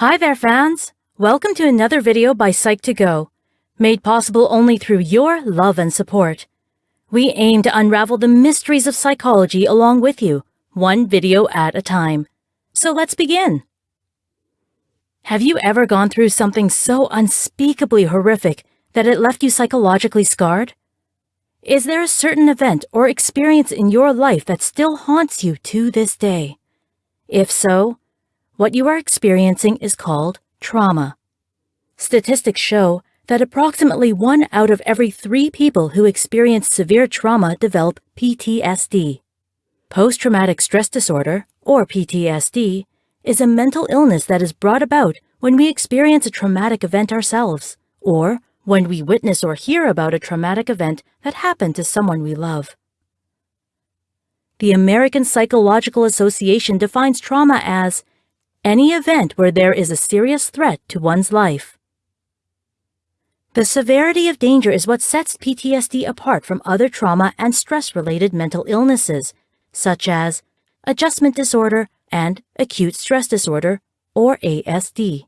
Hi there, fans! Welcome to another video by Psych2Go, made possible only through your love and support. We aim to unravel the mysteries of psychology along with you, one video at a time. So let's begin. Have you ever gone through something so unspeakably horrific that it left you psychologically scarred? Is there a certain event or experience in your life that still haunts you to this day? If so, what you are experiencing is called trauma. Statistics show that approximately one out of every three people who experience severe trauma develop PTSD. Post-traumatic stress disorder, or PTSD, is a mental illness that is brought about when we experience a traumatic event ourselves, or when we witness or hear about a traumatic event that happened to someone we love. The American Psychological Association defines trauma as any event where there is a serious threat to one's life. The severity of danger is what sets PTSD apart from other trauma and stress-related mental illnesses, such as adjustment disorder and acute stress disorder, or ASD.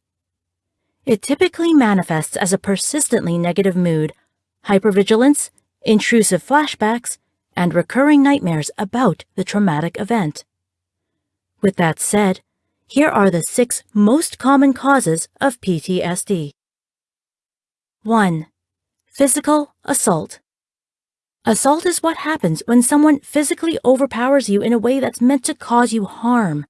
It typically manifests as a persistently negative mood, hypervigilance, intrusive flashbacks, and recurring nightmares about the traumatic event. With that said, here are the six most common causes of PTSD. 1. Physical assault. Assault is what happens when someone physically overpowers you in a way that's meant to cause you harm,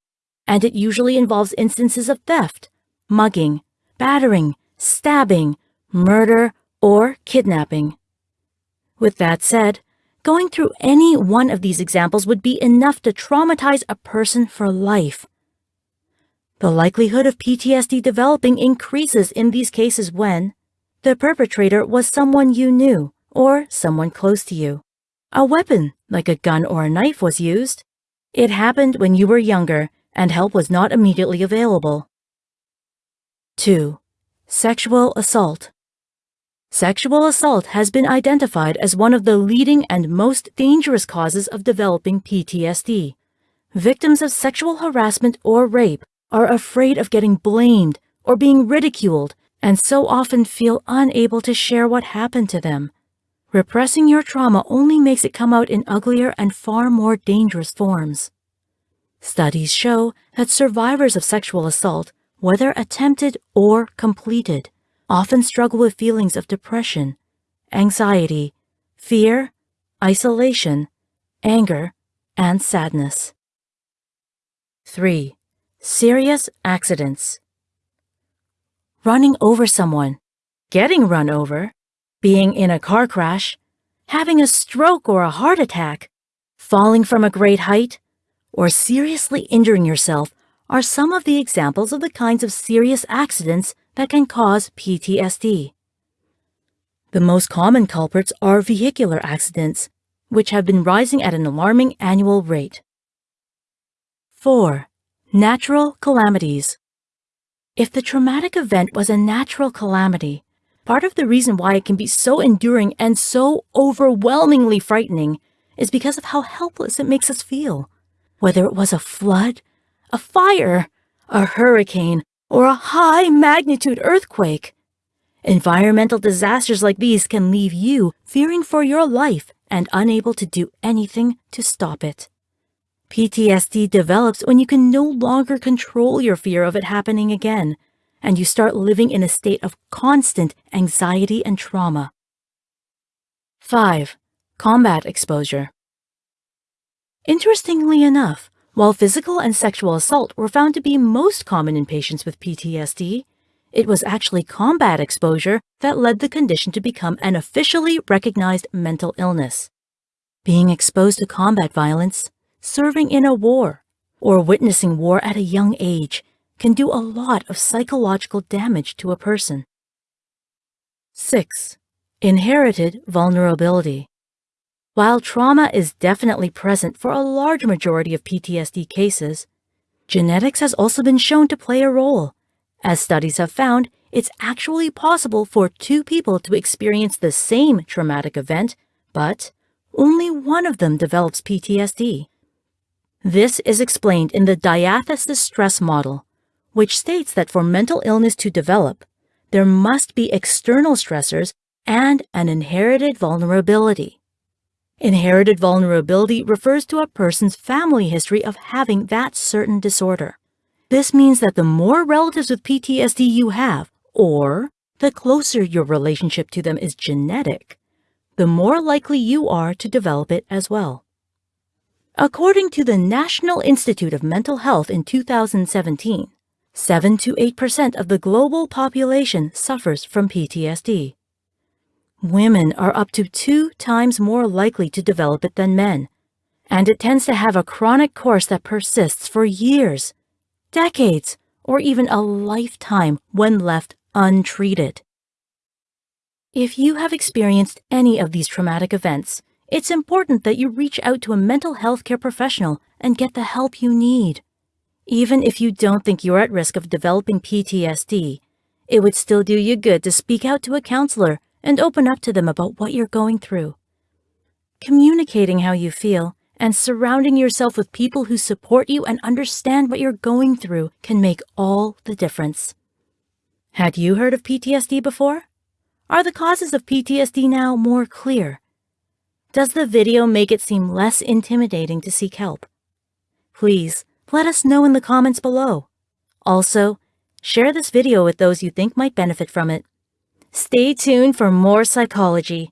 and it usually involves instances of theft, mugging, battering, stabbing, murder, or kidnapping. With that said, going through any one of these examples would be enough to traumatize a person for life. The likelihood of PTSD developing increases in these cases when the perpetrator was someone you knew or someone close to you. A weapon, like a gun or a knife, was used. It happened when you were younger and help was not immediately available. 2. Sexual assault. Sexual assault has been identified as one of the leading and most dangerous causes of developing PTSD. Victims of sexual harassment or rape are afraid of getting blamed or being ridiculed and so often feel unable to share what happened to them. Repressing your trauma only makes it come out in uglier and far more dangerous forms. Studies show that survivors of sexual assault, whether attempted or completed, often struggle with feelings of depression, anxiety, fear, isolation, anger, and sadness. 3. Serious accidents. Running over someone, getting run over, being in a car crash, having a stroke or a heart attack, falling from a great height, or seriously injuring yourself are some of the examples of the kinds of serious accidents that can cause PTSD. The most common culprits are vehicular accidents, which have been rising at an alarming annual rate. 4. Natural calamities. If the traumatic event was a natural calamity, part of the reason why it can be so enduring and so overwhelmingly frightening is because of how helpless it makes us feel. Whether it was a flood, a fire, a hurricane, or a high magnitude earthquake. Environmental disasters like these can leave you fearing for your life and unable to do anything to stop it. PTSD develops when you can no longer control your fear of it happening again, and you start living in a state of constant anxiety and trauma. 5. Combat exposure. Interestingly enough, while physical and sexual assault were found to be most common in patients with PTSD, it was actually combat exposure that led the condition to become an officially recognized mental illness. Being exposed to combat violence serving in a war, or witnessing war at a young age can do a lot of psychological damage to a person. 6. Inherited vulnerability. While trauma is definitely present for a large majority of PTSD cases, genetics has also been shown to play a role. As studies have found, it's actually possible for two people to experience the same traumatic event, but only one of them develops PTSD. This is explained in the diathesis stress model, which states that for mental illness to develop, there must be external stressors and an inherited vulnerability. Inherited vulnerability refers to a person's family history of having that certain disorder. This means that the more relatives with PTSD you have, or the closer your relationship to them is genetic, the more likely you are to develop it as well. According to the National Institute of Mental Health in 2017, 7 to 8% of the global population suffers from PTSD. Women are up to two times more likely to develop it than men, and it tends to have a chronic course that persists for years, decades, or even a lifetime when left untreated. If you have experienced any of these traumatic events, it's important that you reach out to a mental health care professional and get the help you need. Even if you don't think you're at risk of developing PTSD, it would still do you good to speak out to a counselor and open up to them about what you're going through. Communicating how you feel and surrounding yourself with people who support you and understand what you're going through can make all the difference. Had you heard of PTSD before? Are the causes of PTSD now more clear? Does the video make it seem less intimidating to seek help? Please let us know in the comments below. Also, share this video with those you think might benefit from it. Stay tuned for more psychology.